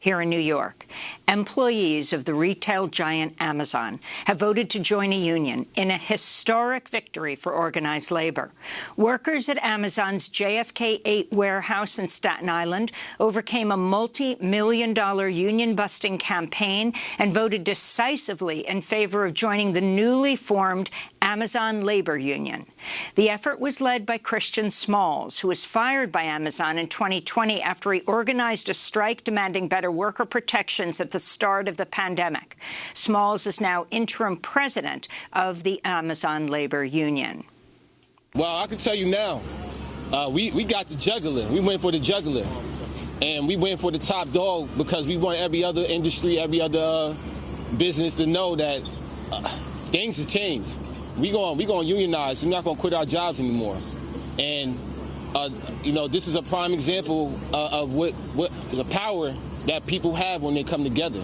here in New York. Employees of the retail giant Amazon have voted to join a union in a historic victory for organized labor. Workers at Amazon's JFK 8 warehouse in Staten Island overcame a multi-million dollar union-busting campaign and voted decisively in favor of joining the newly formed Amazon Labor Union. The effort was led by Christian Smalls, who was fired by Amazon in 2020 after he organized a strike demanding better worker protections at the start of the pandemic. Smalls is now interim president of the Amazon Labor Union. Well, I can tell you now, uh, we, we got the juggler. We went for the juggler. And we went for the top dog because we want every other industry, every other uh, business to know that uh, things have changed we going we going to unionize. We're not going to quit our jobs anymore. And uh, you know, this is a prime example uh, of what what the power that people have when they come together.